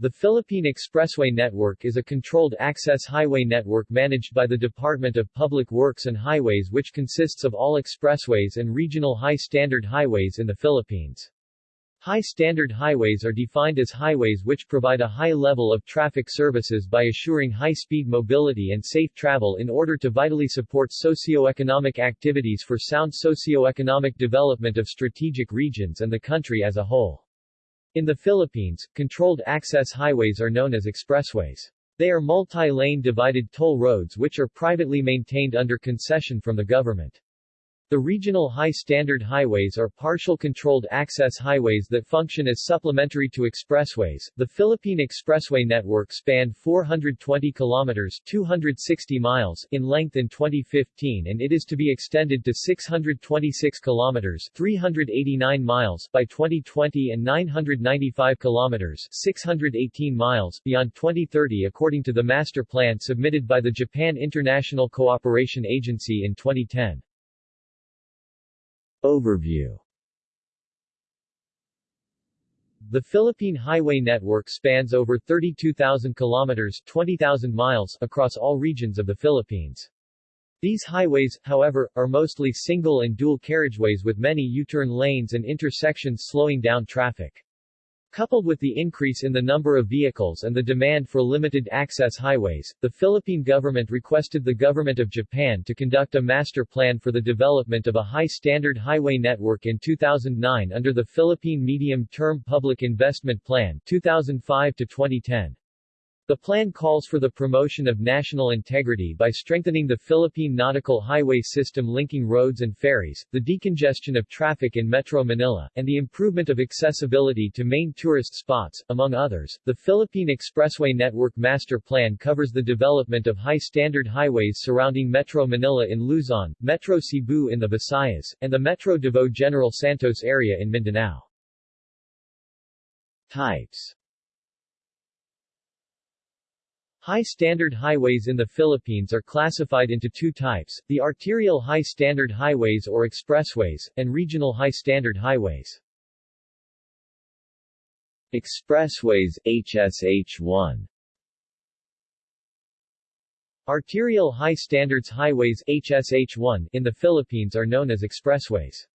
The Philippine Expressway Network is a controlled access highway network managed by the Department of Public Works and Highways which consists of all expressways and regional high-standard highways in the Philippines. High-standard highways are defined as highways which provide a high level of traffic services by assuring high-speed mobility and safe travel in order to vitally support socio-economic activities for sound socio-economic development of strategic regions and the country as a whole. In the Philippines, controlled access highways are known as expressways. They are multi-lane divided toll roads which are privately maintained under concession from the government. The regional high-standard highways are partial controlled access highways that function as supplementary to expressways. The Philippine Expressway network spanned 420 kilometers 260 miles in length in 2015 and it is to be extended to 626 kilometers 389 miles by 2020 and 995 kilometers 618 miles beyond 2030 according to the master plan submitted by the Japan International Cooperation Agency in 2010. Overview The Philippine Highway Network spans over 32,000 kilometers 20,000 miles across all regions of the Philippines. These highways, however, are mostly single and dual carriageways with many U-turn lanes and intersections slowing down traffic. Coupled with the increase in the number of vehicles and the demand for limited access highways, the Philippine government requested the government of Japan to conduct a master plan for the development of a high-standard highway network in 2009 under the Philippine Medium-Term Public Investment Plan 2005 to 2010. The plan calls for the promotion of national integrity by strengthening the Philippine nautical highway system linking roads and ferries, the decongestion of traffic in Metro Manila, and the improvement of accessibility to main tourist spots, among others. The Philippine Expressway Network Master Plan covers the development of high-standard highways surrounding Metro Manila in Luzon, Metro Cebu in the Visayas, and the Metro Davao General Santos area in Mindanao. Types High-standard highways in the Philippines are classified into two types, the arterial high-standard highways or expressways, and regional high-standard highways. Expressways, HSH1 Arterial High Standards Highways HSH1 in the Philippines are known as expressways.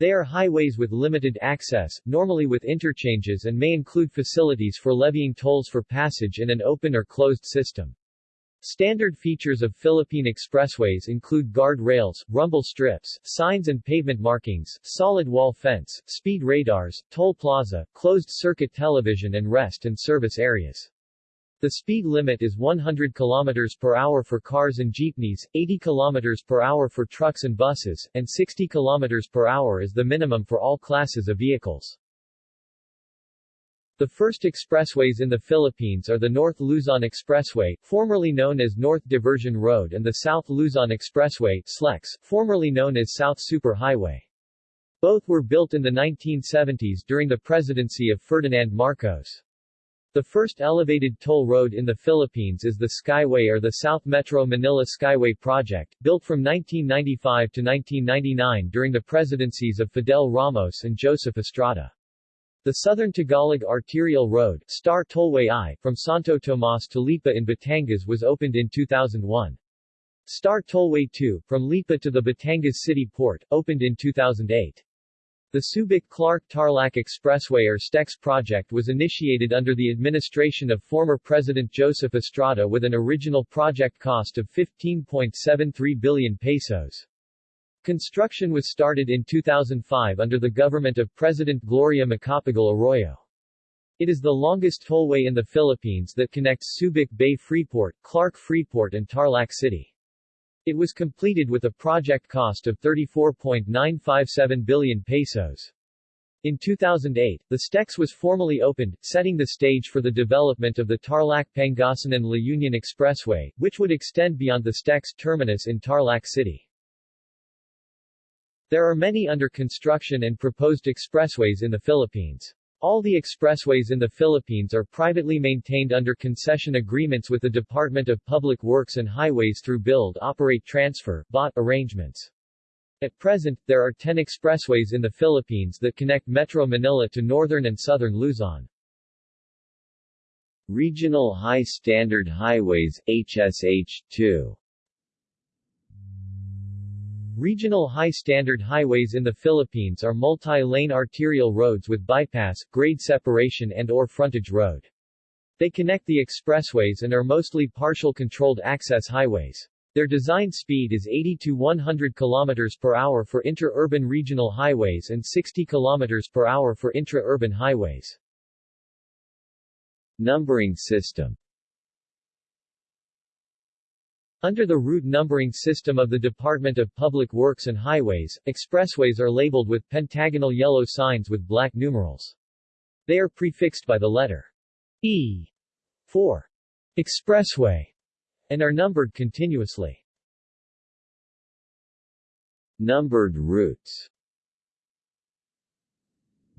They are highways with limited access, normally with interchanges and may include facilities for levying tolls for passage in an open or closed system. Standard features of Philippine expressways include guard rails, rumble strips, signs and pavement markings, solid wall fence, speed radars, toll plaza, closed-circuit television and rest and service areas. The speed limit is 100 km per hour for cars and jeepneys, 80 km per hour for trucks and buses, and 60 km per hour is the minimum for all classes of vehicles. The first expressways in the Philippines are the North Luzon Expressway, formerly known as North Diversion Road and the South Luzon Expressway SLEX, formerly known as South Super Highway. Both were built in the 1970s during the presidency of Ferdinand Marcos. The first elevated toll road in the Philippines is the Skyway or the South Metro Manila Skyway Project, built from 1995 to 1999 during the presidencies of Fidel Ramos and Joseph Estrada. The Southern Tagalog Arterial Road Star Tollway I, from Santo Tomas to Lipa in Batangas was opened in 2001. Star Tollway II, from Lipa to the Batangas City Port, opened in 2008. The Subic-Clark-Tarlac Expressway or STEX project was initiated under the administration of former President Joseph Estrada with an original project cost of 15.73 billion pesos. Construction was started in 2005 under the government of President Gloria Macapagal Arroyo. It is the longest tollway in the Philippines that connects Subic Bay Freeport, Clark Freeport and Tarlac City. It was completed with a project cost of 34.957 billion pesos. In 2008, the STEX was formally opened, setting the stage for the development of the Tarlac-Pangasinan-La Union Expressway, which would extend beyond the STEX terminus in Tarlac City. There are many under construction and proposed expressways in the Philippines. All the expressways in the Philippines are privately maintained under concession agreements with the Department of Public Works and Highways through Build Operate Transfer BOT arrangements. At present, there are 10 expressways in the Philippines that connect Metro Manila to northern and southern Luzon. Regional High Standard Highways HSH2 Regional High Standard Highways in the Philippines are multi-lane arterial roads with bypass, grade separation and or frontage road. They connect the expressways and are mostly partial controlled access highways. Their design speed is 80 to 100 km per hour for inter-urban regional highways and 60 km per hour for intra-urban highways. Numbering system Under the route numbering system of the Department of Public Works and Highways, expressways are labeled with pentagonal yellow signs with black numerals. They are prefixed by the letter E for expressway and are numbered continuously. Numbered routes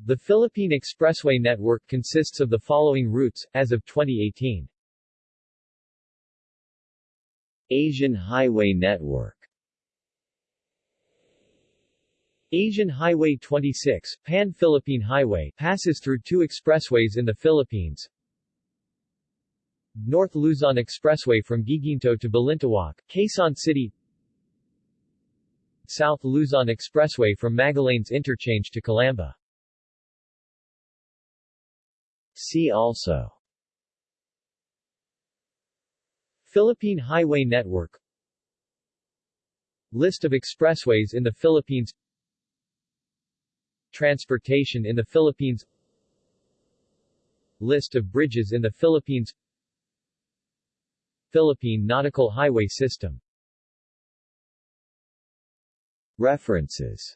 The Philippine Expressway Network consists of the following routes, as of 2018. Asian Highway Network. Asian Highway 26, Pan-Philippine Highway, passes through two expressways in the Philippines, North Luzon Expressway from Guiguinto to Balintawak, Quezon City. South Luzon Expressway from Magallanes Interchange to Calamba. See also Philippine Highway Network. List of expressways in the Philippines. Transportation in the Philippines. List of bridges in the Philippines. Philippine Nautical Highway System. References